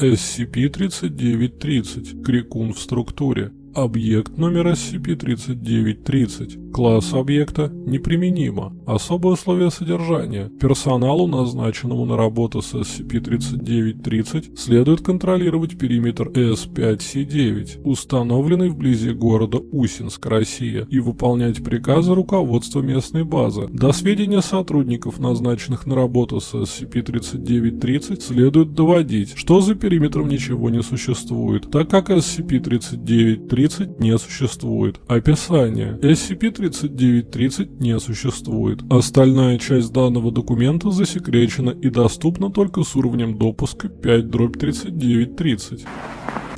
SCP-3930, крикун в структуре. Объект номер SCP-3930. Класс объекта неприменимо. Особые условия содержания. Персоналу, назначенному на работу с SCP-3930, следует контролировать периметр S5-C9, установленный вблизи города Усинск, Россия, и выполнять приказы руководства местной базы. До сведения сотрудников, назначенных на работу с SCP-3930, следует доводить, что за периметром ничего не существует, так как SCP-3930 3930 не существует. Описание. SCP-3930 не существует. Остальная часть данного документа засекречена и доступна только с уровнем допуска 5-3930.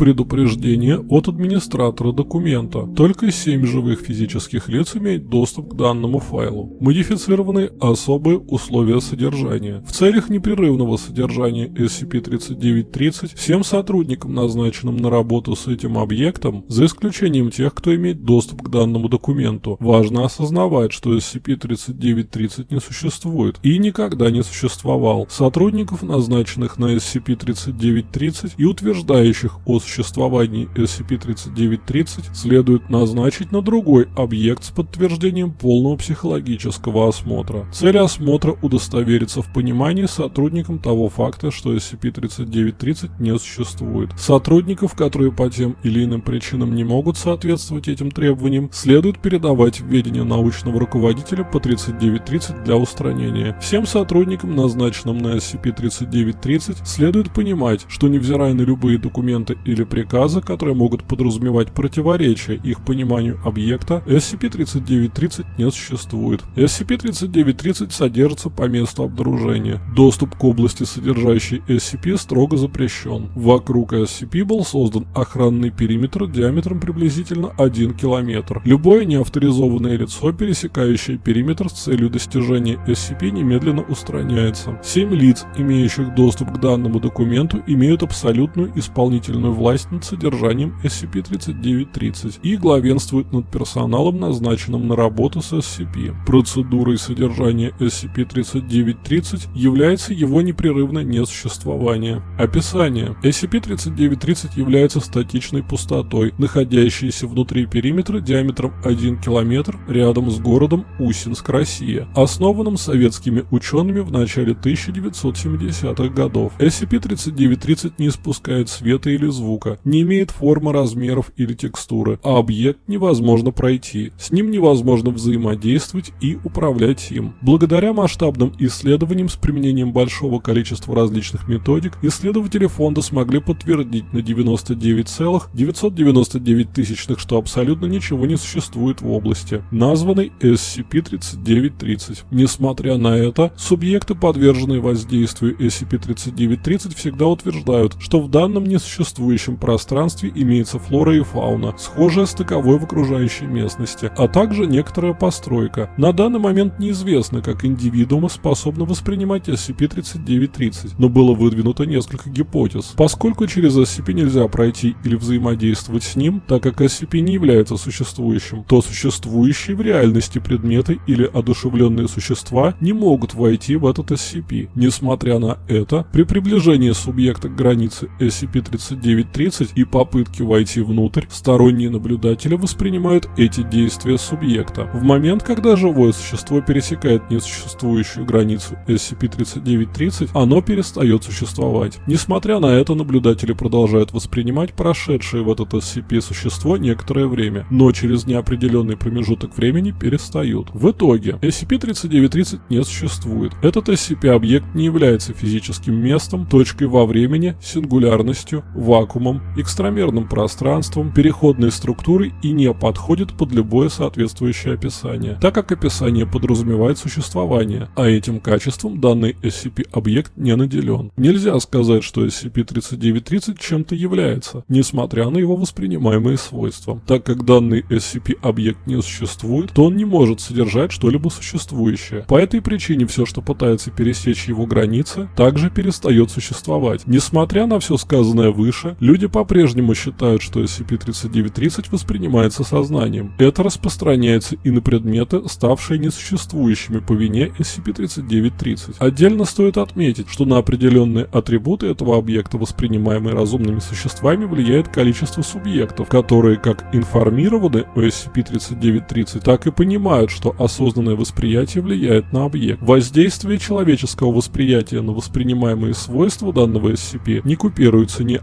Предупреждение от администратора документа. Только 7 живых физических лиц имеют доступ к данному файлу. Модифицированы особые условия содержания. В целях непрерывного содержания SCP-3930 всем сотрудникам, назначенным на работу с этим объектом, за исключением тех, кто имеет доступ к данному документу, важно осознавать, что SCP-3930 не существует и никогда не существовал. Сотрудников, назначенных на SCP-3930 и утверждающих о существовании SCP-3930 следует назначить на другой объект с подтверждением полного психологического осмотра. Цель осмотра удостовериться в понимании сотрудникам того факта, что SCP-3930 не существует. Сотрудников, которые по тем или иным причинам не могут соответствовать этим требованиям, следует передавать в ведение научного руководителя по 3930 для устранения. Всем сотрудникам, назначенным на SCP-3930, следует понимать, что невзирая на любые документы и или приказы, которые могут подразумевать противоречие их пониманию объекта, SCP-3930 не существует. SCP-3930 содержится по месту обнаружения. Доступ к области, содержащей SCP, строго запрещен. Вокруг SCP был создан охранный периметр диаметром приблизительно 1 км. Любое неавторизованное лицо, пересекающее периметр с целью достижения SCP, немедленно устраняется. Семь лиц, имеющих доступ к данному документу, имеют абсолютную исполнительную власть над содержанием SCP-3930 и главенствует над персоналом, назначенным на работу с SCP. Процедурой содержания SCP-3930 является его непрерывное несуществование. Описание. SCP-3930 является статичной пустотой, находящейся внутри периметра диаметром 1 км рядом с городом Усинск, Россия, основанным советскими учеными в начале 1970-х годов. SCP-3930 не испускает света или звука, звука, не имеет формы, размеров или текстуры, а объект невозможно пройти, с ним невозможно взаимодействовать и управлять им. Благодаря масштабным исследованиям с применением большого количества различных методик, исследователи фонда смогли подтвердить на 99,999 тысячных, что абсолютно ничего не существует в области, названной SCP-3930. Несмотря на это, субъекты, подверженные воздействию SCP-3930, всегда утверждают, что в данном несуществующем окружающем пространстве имеется флора и фауна, схожая с таковой в окружающей местности, а также некоторая постройка. На данный момент неизвестно, как индивидуумы способны воспринимать SCP-3930, но было выдвинуто несколько гипотез. Поскольку через SCP нельзя пройти или взаимодействовать с ним, так как SCP не является существующим, то существующие в реальности предметы или одушевленные существа не могут войти в этот SCP. Несмотря на это, при приближении субъекта к границе SCP-3930 9.30 и попытки войти внутрь, сторонние наблюдатели воспринимают эти действия субъекта. В момент, когда живое существо пересекает несуществующую границу SCP-3930, оно перестает существовать. Несмотря на это, наблюдатели продолжают воспринимать прошедшее в этот SCP существо некоторое время, но через неопределенный промежуток времени перестают. В итоге, SCP-3930 не существует. Этот SCP-объект не является физическим местом, точкой во времени, сингулярностью, вакуумом, вакуумом, экстрамерным пространством, переходной структурой и не подходит под любое соответствующее описание, так как описание подразумевает существование, а этим качеством данный SCP-объект не наделен. Нельзя сказать, что SCP-3930 чем-то является, несмотря на его воспринимаемые свойства. Так как данный SCP-объект не существует, то он не может содержать что-либо существующее. По этой причине все, что пытается пересечь его границы, также перестает существовать. Несмотря на все сказанное выше, Люди по-прежнему считают, что SCP-3930 воспринимается сознанием. Это распространяется и на предметы, ставшие несуществующими по вине SCP-3930. Отдельно стоит отметить, что на определенные атрибуты этого объекта, воспринимаемые разумными существами, влияет количество субъектов, которые как информированы о SCP-3930, так и понимают, что осознанное восприятие влияет на объект. Воздействие человеческого восприятия на воспринимаемые свойства данного SCP не купируется ни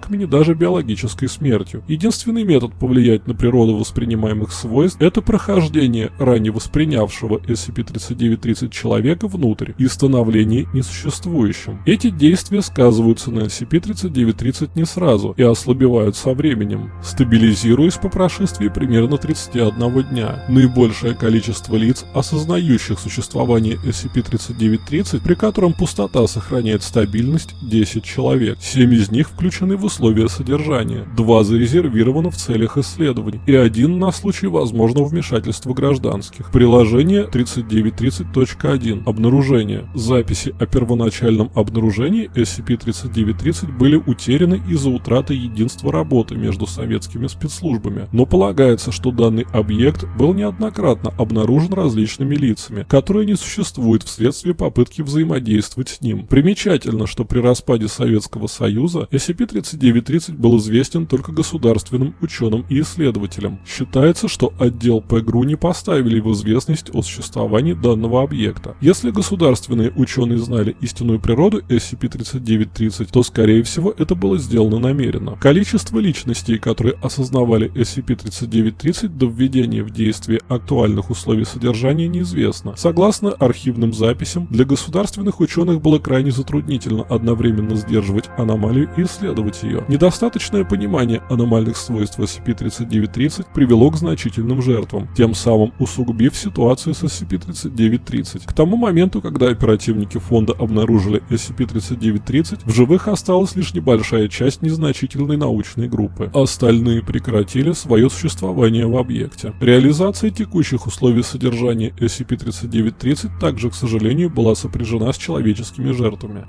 амнезиаками, ни даже биологической смертью. Единственный метод повлиять на природу воспринимаемых свойств – это прохождение ранее воспринявшего SCP-3930 человека внутрь и становление несуществующим. Эти действия сказываются на SCP-3930 не сразу и ослабевают со временем, стабилизируясь по прошествии примерно 31 дня. Наибольшее количество лиц, осознающих существование SCP-3930, при котором пустота сохраняет стабильность 10 человек. 7 из них включены в условия содержания, 2 зарезервированы в целях исследований и один на случай возможного вмешательства гражданских. Приложение 3930.1. Обнаружение. Записи о первоначальном обнаружении SCP-3930 были утеряны из-за утраты единства работы между советскими спецслужбами, но полагается, что данный объект был неоднократно обнаружен различными лицами, которые не существуют вследствие попытки взаимодействовать с ним. Примечательно, что при распаде Советского Союза SCP-3930 был известен только государственным ученым и исследователям. Считается, что отдел ПГРУ не поставили в известность о существовании данного объекта. Если государственные ученые знали истинную природу SCP-3930, то скорее всего это было сделано намеренно. Количество личностей, которые осознавали SCP-3930 до введения в действие актуальных условий содержания неизвестно. Согласно архивным записям, для государственных ученых было крайне затруднительно одновременно сдерживать аномалию и исследовать ее. Недостаточное понимание аномальных свойств SCP-3930 привело к значительным жертвам, тем самым усугубив ситуацию с SCP-3930. К тому моменту, когда оперативники фонда обнаружили SCP-3930, в живых осталась лишь небольшая часть незначительной научной группы. Остальные прекратили свое существование в объекте. Реализация текущих условий содержания SCP-3930 также, к сожалению, была сопряжена с человеческими жертвами.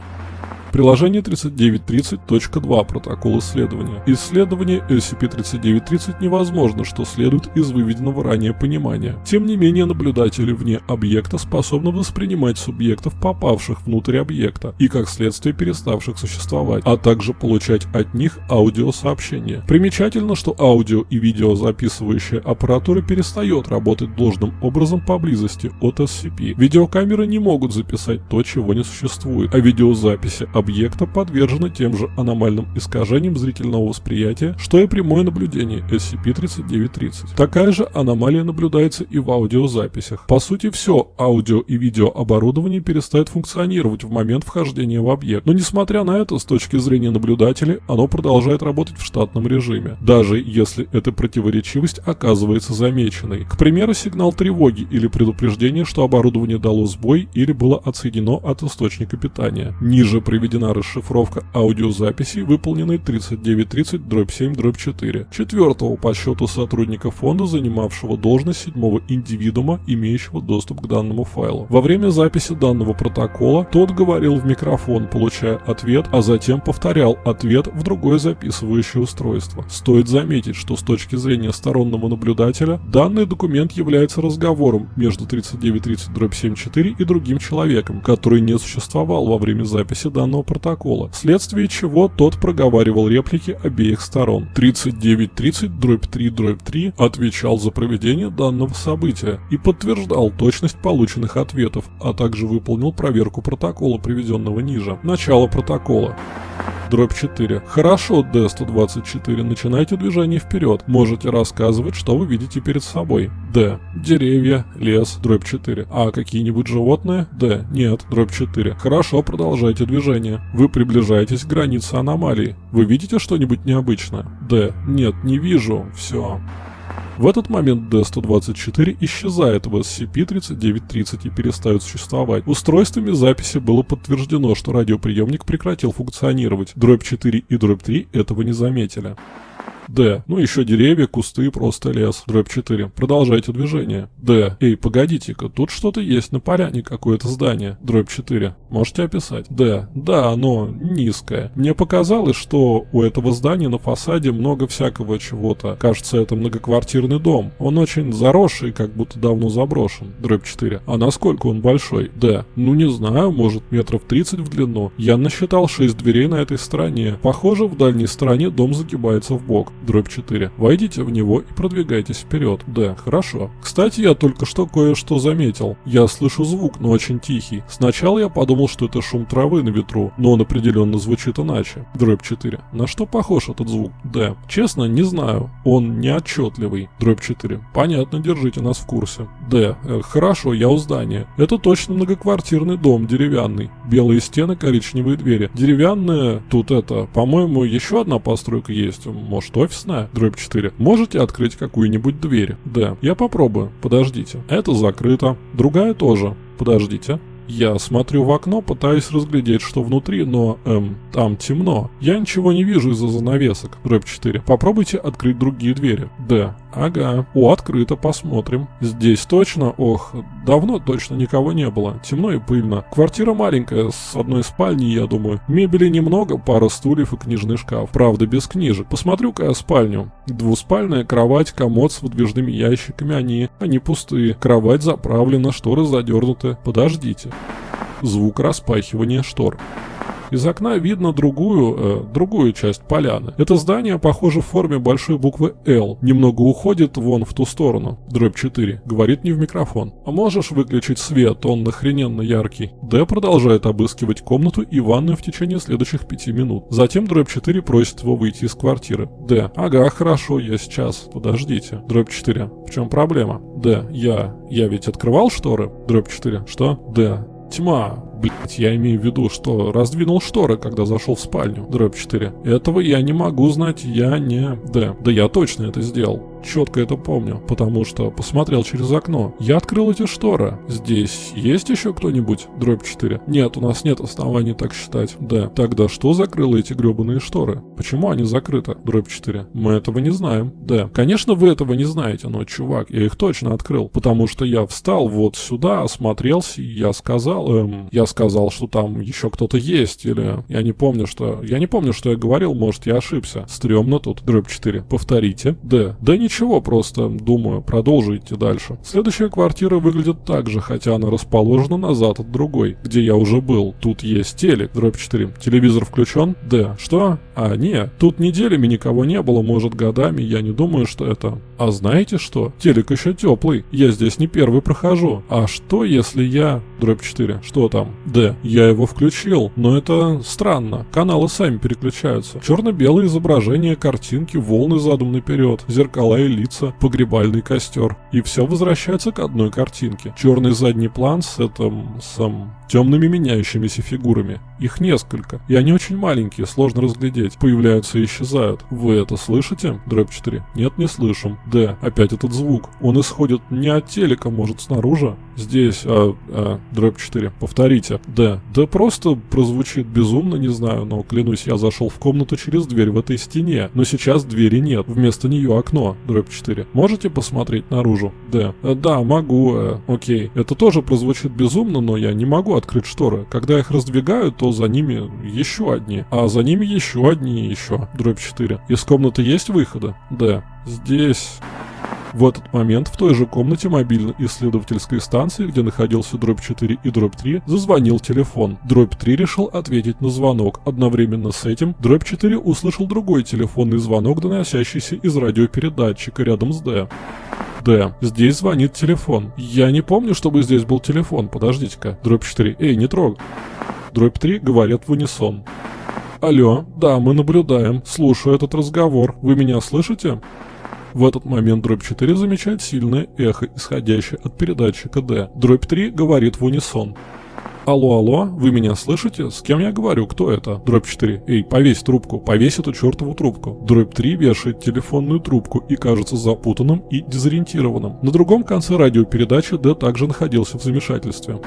Приложение 3930.2 Протокол исследования. Исследование SCP-3930 невозможно, что следует из выведенного ранее понимания. Тем не менее, наблюдатели вне объекта способны воспринимать субъектов, попавших внутрь объекта, и как следствие переставших существовать, а также получать от них аудиосообщения. Примечательно, что аудио и видео записывающая аппаратура перестает работать должным образом поблизости от SCP. Видеокамеры не могут записать то, чего не существует, а видеозаписи объекта подвержены тем же аномальным искажениям зрительного восприятия, что и прямое наблюдение SCP-3930. Такая же аномалия наблюдается и в аудиозаписях. По сути, все аудио и видеооборудование перестает функционировать в момент вхождения в объект, но несмотря на это, с точки зрения наблюдателей, оно продолжает работать в штатном режиме, даже если эта противоречивость оказывается замеченной. К примеру, сигнал тревоги или предупреждение, что оборудование дало сбой или было отсоединено от источника питания. Ниже приведено проведена расшифровка аудиозаписей, выполненной 3930-7-4, четвертого по счету сотрудника фонда, занимавшего должность седьмого индивидуума, имеющего доступ к данному файлу. Во время записи данного протокола тот говорил в микрофон, получая ответ, а затем повторял ответ в другое записывающее устройство. Стоит заметить, что с точки зрения стороннего наблюдателя, данный документ является разговором между 3930-74 и другим человеком, который не существовал во время записи данного данного протокола, вследствие чего тот проговаривал реплики обеих сторон. 3930 дробь 3 дробь 3 отвечал за проведение данного события и подтверждал точность полученных ответов, а также выполнил проверку протокола, приведенного ниже. Начало протокола. Дробь 4. Хорошо, D124, начинайте движение вперед. Можете рассказывать, что вы видите перед собой. Д. Деревья, лес, дробь 4. А какие-нибудь животные? Д. Нет, дробь 4. Хорошо, продолжайте движение. Вы приближаетесь к границе аномалии. Вы видите что-нибудь необычное? Д. Нет, не вижу. Все. В этот момент D124 исчезает в SCP-3930 и перестает существовать. Устройствами записи было подтверждено, что радиоприемник прекратил функционировать. Дробь 4 и дробь 3 этого не заметили. Д. Ну еще деревья, кусты, просто лес. Дробь 4. Продолжайте движение. Д. Эй, погодите-ка, тут что-то есть на поляне, какое-то здание. Дробь 4. Можете описать? Д. Да, оно низкое. Мне показалось, что у этого здания на фасаде много всякого чего-то. Кажется, это многоквартирный дом. Он очень заросший, как будто давно заброшен. Дробь 4. А насколько он большой? Д. Ну не знаю, может метров 30 в длину. Я насчитал 6 дверей на этой стороне. Похоже, в дальней стороне дом загибается в бок. Дробь 4. Войдите в него и продвигайтесь вперед. Д. Хорошо. Кстати, я только что кое-что заметил. Я слышу звук, но очень тихий. Сначала я подумал, что это шум травы на ветру, но он определенно звучит иначе. Дробь 4. На что похож этот звук? Д. Честно, не знаю. Он неотчетливый. Дробь 4. Понятно, держите нас в курсе. Д. Э, хорошо, я у здания. Это точно многоквартирный дом, деревянный. Белые стены, коричневые двери. Деревянные, тут это, по-моему, еще одна постройка есть. Может, офисная? Дробь 4. Можете открыть какую-нибудь дверь? Д. Я попробую. Подождите. Это закрыто. Другая тоже. Подождите. Я смотрю в окно, пытаюсь разглядеть, что внутри, но, эм, там темно. Я ничего не вижу из-за занавесок. Дробь 4. Попробуйте открыть другие двери. Д. Ага. О, открыто, посмотрим. Здесь точно? Ох, давно точно никого не было. Темно и пыльно. Квартира маленькая, с одной спальней, я думаю. Мебели немного, пара стульев и книжный шкаф. Правда, без книжек. Посмотрю-ка я спальню. Двуспальная кровать, комод с выдвижными ящиками. Они, они пустые. Кровать заправлена, шторы задернуты. Подождите. Звук распахивания штор. Из окна видно другую, э, другую часть поляны. Это здание, похоже, в форме большой буквы «Л». Немного уходит вон в ту сторону. Дробь 4. Говорит не в микрофон. А можешь выключить свет? Он нахрененно яркий. Д продолжает обыскивать комнату и ванную в течение следующих пяти минут. Затем дробь 4 просит его выйти из квартиры. Д. Ага, хорошо, я сейчас. Подождите. Дробь 4. В чем проблема? Д. Я. Я ведь открывал шторы? Дробь 4. Что? Д. Тьма. Блять, я имею в виду, что раздвинул шторы, когда зашел в спальню. Дробь 4. Этого я не могу знать, я не... Да, да я точно это сделал четко это помню, потому что посмотрел через окно. Я открыл эти шторы. Здесь есть еще кто-нибудь? Дробь 4. Нет, у нас нет оснований так считать. Да. Тогда что закрыло эти гребаные шторы? Почему они закрыты? Дробь 4. Мы этого не знаем. Да. Конечно, вы этого не знаете, но, чувак, я их точно открыл. Потому что я встал вот сюда, осмотрелся, и я сказал, эм, я сказал, что там еще кто-то есть, или я не помню, что... Я не помню, что я говорил, может, я ошибся. Стремно тут. Дробь 4. Повторите. Да. Да не ничего, просто, думаю, продолжу идти дальше. Следующая квартира выглядит так же, хотя она расположена назад от другой, где я уже был. Тут есть телек, дробь 4. Телевизор включен? Да. Что? А, не, тут неделями никого не было, может годами, я не думаю, что это... А знаете что? Телек еще теплый, я здесь не первый прохожу. А что, если я... Дробь 4. Что там? Д. Я его включил, но это странно. Каналы сами переключаются. Черно-белое изображение, картинки, волны задом наперед, зеркала и лица, погребальный костер. И все возвращается к одной картинке. Черный задний план с этим, сам, темными меняющимися фигурами. Их несколько, и они очень маленькие, сложно разглядеть. Появляются и исчезают. Вы это слышите? Дробь 4. Нет, не слышим. Д. Опять этот звук. Он исходит не от телека, может снаружи? Здесь, а, а, дробь 4. Повторите. Д. Да просто прозвучит безумно, не знаю, но клянусь, я зашел в комнату через дверь в этой стене. Но сейчас двери нет, вместо нее окно. Дробь 4. Можете посмотреть наружу? Д. «Э, да, могу. Э, окей. Это тоже прозвучит безумно, но я не могу открыть шторы. Когда их раздвигаю, то за ними еще одни. А за ними еще одни и еще. Дробь 4. Из комнаты есть выходы? Да. Здесь... В этот момент в той же комнате мобильной исследовательской станции, где находился дробь 4 и дробь 3, зазвонил телефон. Дробь 3 решил ответить на звонок. Одновременно с этим дробь 4 услышал другой телефонный звонок, доносящийся из радиопередатчика рядом с Д. Д. Здесь звонит телефон. Я не помню, чтобы здесь был телефон. Подождите-ка. Дробь 4. Эй, не трогай. Дробь 3 говорят в унисон. Алло, да, мы наблюдаем. Слушаю этот разговор. Вы меня слышите? В этот момент дробь 4 замечает сильное эхо, исходящее от передатчика D. Дробь 3 говорит в унисон. Алло, алло, вы меня слышите? С кем я говорю? Кто это? Дробь 4. Эй, повесь трубку, повесь эту чертову трубку. Дробь 3 вешает телефонную трубку и кажется запутанным и дезориентированным. На другом конце радиопередачи Д также находился в замешательстве.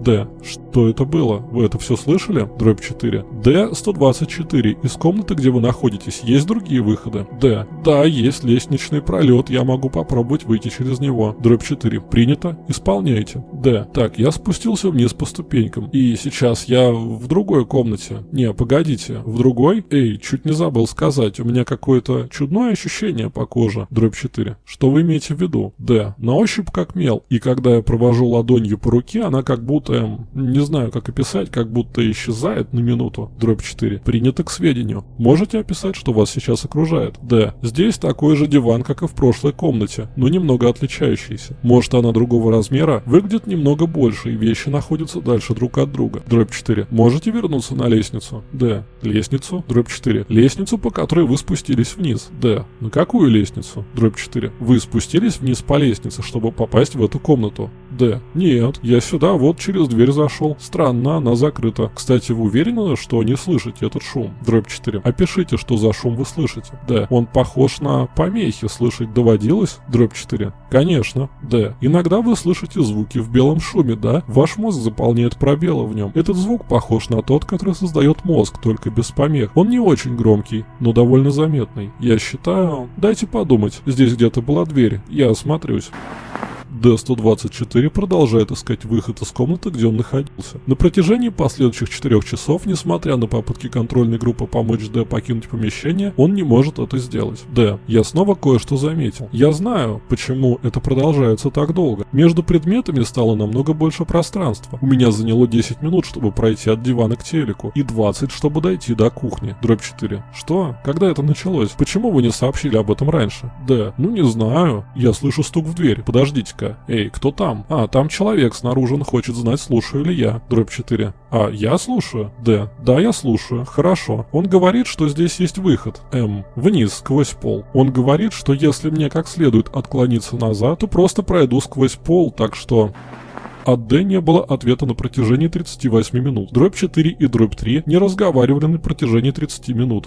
Д. Что это было? Вы это все слышали? Дробь 4. Д. 124. Из комнаты, где вы находитесь, есть другие выходы? Д. Да, есть лестничный пролет, я могу попробовать выйти через него. Дробь 4. Принято. Исполняйте. Д. Так, я спустился вниз по ступенькам. И сейчас я в другой комнате. Не, погодите. В другой? Эй, чуть не забыл сказать. У меня какое-то чудное ощущение по коже. Дробь 4. Что вы имеете в виду? Д. На ощупь как мел. И когда я провожу ладонью по руке, она как будто, эм, не знаю как описать, как будто исчезает на минуту. Дробь 4. Принято к сведению. Можете описать, что вас сейчас окружает? Д. Здесь такой же диван, как и в прошлой комнате, но немного отличающийся. Может она другого размера, выглядит немного больше и вещи находятся дальше друг от друга. Дробь 4. Можете вернуться на лестницу? Д. Лестницу? Дробь 4. Лестницу, по которой вы спустились вниз. Д. На какую лестницу? Дробь 4. Вы спустились вниз по лестнице, чтобы попасть в эту комнату. Д. Нет, я сюда вот через дверь зашел. Странно, она закрыта. Кстати, вы уверены, что не слышите этот шум? Дробь 4. Опишите, что за шум вы слышите. Д. Он похож на помехи. Слышать доводилось? Дробь 4. Конечно. Д. Иногда вы слышите звуки в белом шуме, да? Ваш мозг заполняет пробелы в нем. Этот звук похож на тот, который создает мозг, только без помех. Он не очень громкий, но довольно заметный. Я считаю... Дайте подумать. Здесь где-то была дверь. Я осмотрюсь. Д-124 продолжает искать выход из комнаты, где он находился. На протяжении последующих 4 часов, несмотря на попытки контрольной группы помочь Д покинуть помещение, он не может это сделать. Д. Я снова кое-что заметил. Я знаю, почему это продолжается так долго. Между предметами стало намного больше пространства. У меня заняло 10 минут, чтобы пройти от дивана к телеку, и 20, чтобы дойти до кухни. Дробь 4. Что? Когда это началось? Почему вы не сообщили об этом раньше? Д. Ну не знаю. Я слышу стук в дверь. Подождите-ка. Эй, кто там? А, там человек снаружи, он хочет знать, слушаю ли я. Дробь 4. А, я слушаю? Д. Да, я слушаю. Хорошо. Он говорит, что здесь есть выход. М. Вниз, сквозь пол. Он говорит, что если мне как следует отклониться назад, то просто пройду сквозь пол, так что... От Д не было ответа на протяжении 38 минут. Дробь 4 и дробь 3 не разговаривали на протяжении 30 минут.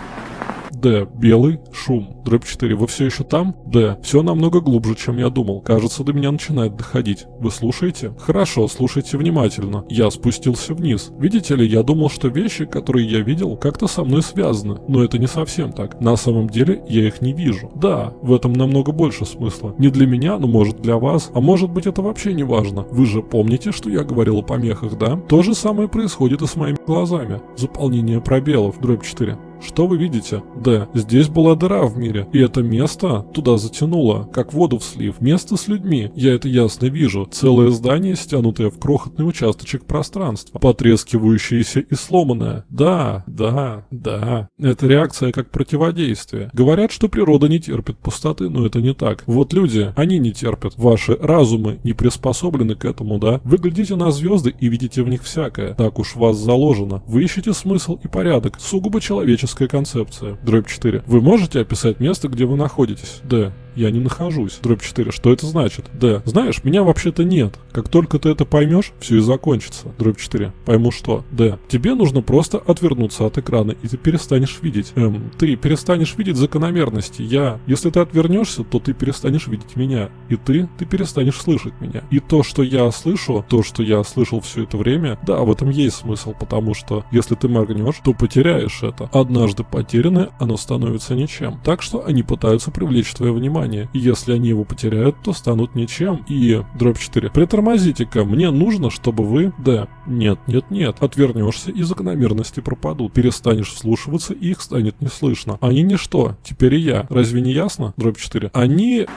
Д. Белый. Шум. Дробь 4. Вы все еще там? Д. Все намного глубже, чем я думал. Кажется, до меня начинает доходить. Вы слушаете? Хорошо, слушайте внимательно. Я спустился вниз. Видите ли, я думал, что вещи, которые я видел, как-то со мной связаны. Но это не совсем так. На самом деле, я их не вижу. Да, в этом намного больше смысла. Не для меня, но может для вас. А может быть это вообще не важно. Вы же помните, что я говорил о помехах, да? То же самое происходит и с моими глазами. Заполнение пробелов. Дробь 4. Что вы видите? Д. Здесь была дыра в мире, и это место туда затянуло, как воду в слив. Место с людьми. Я это ясно вижу. Целое здание, стянутое в крохотный участочек пространства. Потрескивающееся и сломанное. Да, да, да. Это реакция как противодействие. Говорят, что природа не терпит пустоты, но это не так. Вот люди, они не терпят. Ваши разумы не приспособлены к этому, да? Вы глядите на звезды и видите в них всякое. Так уж вас заложено. Вы ищете смысл и порядок. Сугубо человеческий логическая концепция. Дробь 4. Вы можете описать место, где вы находитесь? Д. Я не нахожусь. Дробь 4. Что это значит? Д. Знаешь, меня вообще-то нет. Как только ты это поймешь, все и закончится. Дробь 4. Пойму что? Д. Тебе нужно просто отвернуться от экрана, и ты перестанешь видеть. Эм, ты перестанешь видеть закономерности. Я. Если ты отвернешься, то ты перестанешь видеть меня. И ты, ты перестанешь слышать меня. И то, что я слышу, то, что я слышал все это время, да, в этом есть смысл, потому что если ты моргнешь, то потеряешь это. Однажды потерянное, оно становится ничем. Так что они пытаются привлечь твое внимание внимание. Если они его потеряют, то станут ничем. И дробь 4. Притормозите-ка, мне нужно, чтобы вы... Да, нет, нет, нет. Отвернешься и закономерности пропадут. Перестанешь вслушиваться и их станет не слышно. Они ничто. Теперь и я. Разве не ясно? Дробь 4. Они...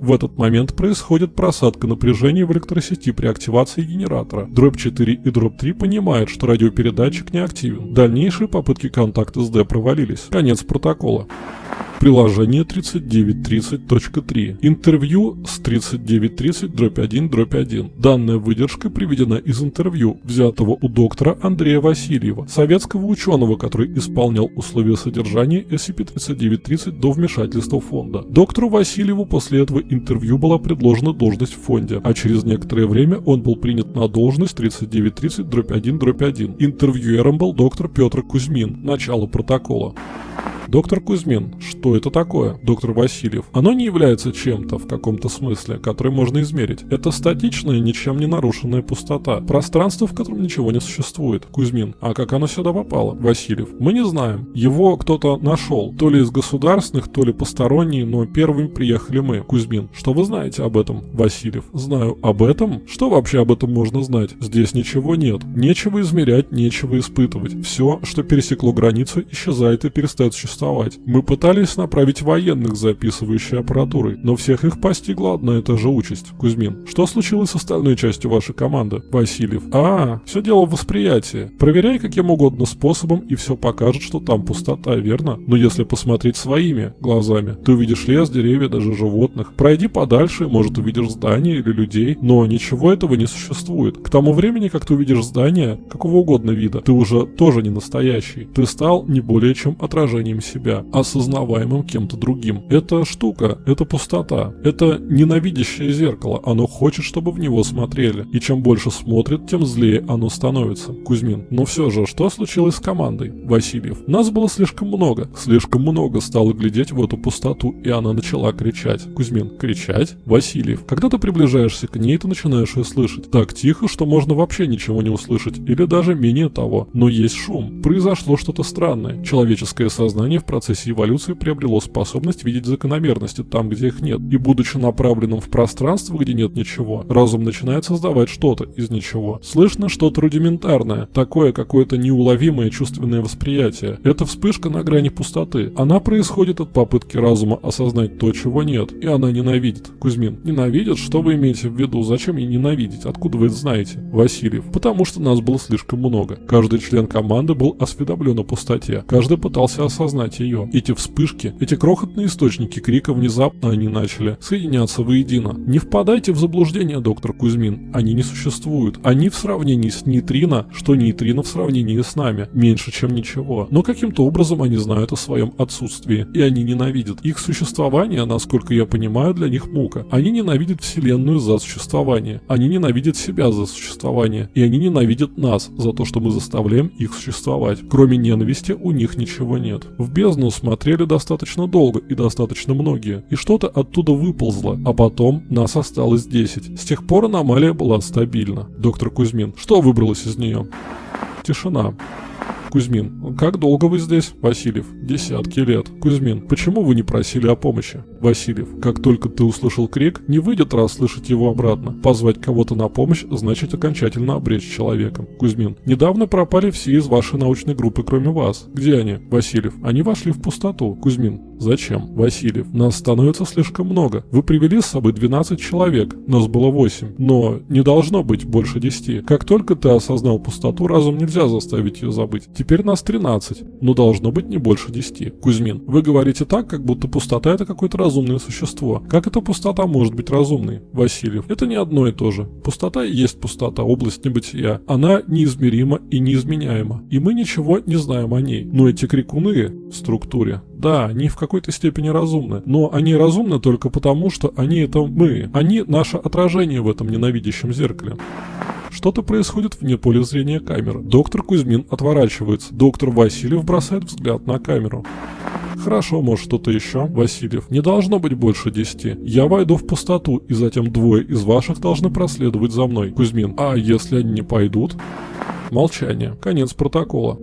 В этот момент происходит просадка напряжения в электросети при активации генератора. Дробь 4 и дробь 3 понимают, что радиопередатчик не активен. Дальнейшие попытки контакта с D провалились. Конец протокола. Приложение 3930.3. Интервью с 3930-1-1. Данная выдержка приведена из интервью, взятого у доктора Андрея Васильева, советского ученого, который исполнял условия содержания SCP-3930 до вмешательства фонда. Доктору Васильеву после этого интервью была предложена должность в фонде, а через некоторое время он был принят на должность 3930-1-1. Интервьюером был доктор Петр Кузьмин. Начало протокола. Доктор Кузьмин, что это такое? Доктор Васильев. Оно не является чем-то в каком-то смысле, который можно измерить. Это статичная, ничем не нарушенная пустота. Пространство, в котором ничего не существует. Кузьмин. А как оно сюда попало? Васильев. Мы не знаем. Его кто-то нашел. То ли из государственных, то ли посторонние, но первыми приехали мы. Кузьмин. Что вы знаете об этом? Васильев. Знаю. Об этом? Что вообще об этом можно знать? Здесь ничего нет. Нечего измерять, нечего испытывать. Все, что пересекло границу, исчезает и перестает существовать. Мы пытались направить военных записывающей аппаратурой, но всех их постигла одна и та же участь. Кузьмин. Что случилось с остальной частью вашей команды? Васильев. А, все дело в восприятии. Проверяй каким угодно способом, и все покажет, что там пустота, верно? Но если посмотреть своими глазами, ты увидишь лес, деревья, даже животных. Пройди подальше, может увидишь здания или людей, но ничего этого не существует. К тому времени, как ты увидишь здание, какого угодно вида, ты уже тоже не настоящий. Ты стал не более чем отражением себя, осознаваемым кем-то другим. Это штука, это пустота, это ненавидящее зеркало, оно хочет, чтобы в него смотрели. И чем больше смотрит, тем злее оно становится. Кузьмин. Но все же, что случилось с командой? Васильев. Нас было слишком много. Слишком много стало глядеть в эту пустоту, и она начала кричать. Кузьмин. Кричать? Васильев. Когда ты приближаешься к ней, ты начинаешь ее слышать. Так тихо, что можно вообще ничего не услышать, или даже менее того. Но есть шум. Произошло что-то странное. Человеческое сознание в процессе эволюции приобрело способность видеть закономерности там, где их нет. И будучи направленным в пространство, где нет ничего, разум начинает создавать что-то из ничего. Слышно что-то рудиментарное, такое какое-то неуловимое чувственное восприятие. Это вспышка на грани пустоты. Она происходит от попытки разума осознать то, чего нет. И она ненавидит. Кузьмин. Ненавидит? Что вы имеете в виду? Зачем ей ненавидеть? Откуда вы это знаете? Васильев. Потому что нас было слишком много. Каждый член команды был осведомлен о пустоте. Каждый пытался осознать ее. Эти вспышки, эти крохотные источники крика внезапно они начали соединяться воедино. Не впадайте в заблуждение, доктор Кузьмин. Они не существуют. Они в сравнении с нейтрино, что нейтрино в сравнении с нами. Меньше, чем ничего. Но каким-то образом они знают о своем отсутствии. И они ненавидят. Их существование, насколько я понимаю, для них мука. Они ненавидят Вселенную за существование. Они ненавидят себя за существование. И они ненавидят нас за то, что мы заставляем их существовать. Кроме ненависти у них ничего нет. В бездну смотрели достаточно долго и достаточно многие. И что-то оттуда выползло. А потом нас осталось 10. С тех пор аномалия была стабильна. Доктор Кузьмин, что выбралось из нее? Тишина. Кузьмин. Как долго вы здесь? Васильев. Десятки лет. Кузьмин. Почему вы не просили о помощи? Васильев. Как только ты услышал крик, не выйдет раз слышать его обратно. Позвать кого-то на помощь значит окончательно обречь человека. Кузьмин. Недавно пропали все из вашей научной группы, кроме вас. Где они? Васильев. Они вошли в пустоту. Кузьмин. Зачем? Васильев. Нас становится слишком много. Вы привели с собой 12 человек. Нас было 8. Но не должно быть больше 10. Как только ты осознал пустоту, разум нельзя заставить ее забыть. Теперь нас 13, но должно быть не больше 10. Кузьмин, вы говорите так, как будто пустота это какое-то разумное существо. Как эта пустота может быть разумной? Васильев, это не одно и то же. Пустота и есть пустота, область небытия. Она неизмерима и неизменяема. И мы ничего не знаем о ней. Но эти крикуны в структуре, да, они в какой-то степени разумны. Но они разумны только потому, что они это мы. Они наше отражение в этом ненавидящем зеркале. Что-то происходит вне поля зрения камеры. Доктор Кузьмин отворачивается. Доктор Васильев бросает взгляд на камеру. Хорошо, может что-то еще? Васильев. Не должно быть больше десяти. Я войду в пустоту, и затем двое из ваших должны проследовать за мной. Кузьмин. А если они не пойдут? Молчание. Конец протокола.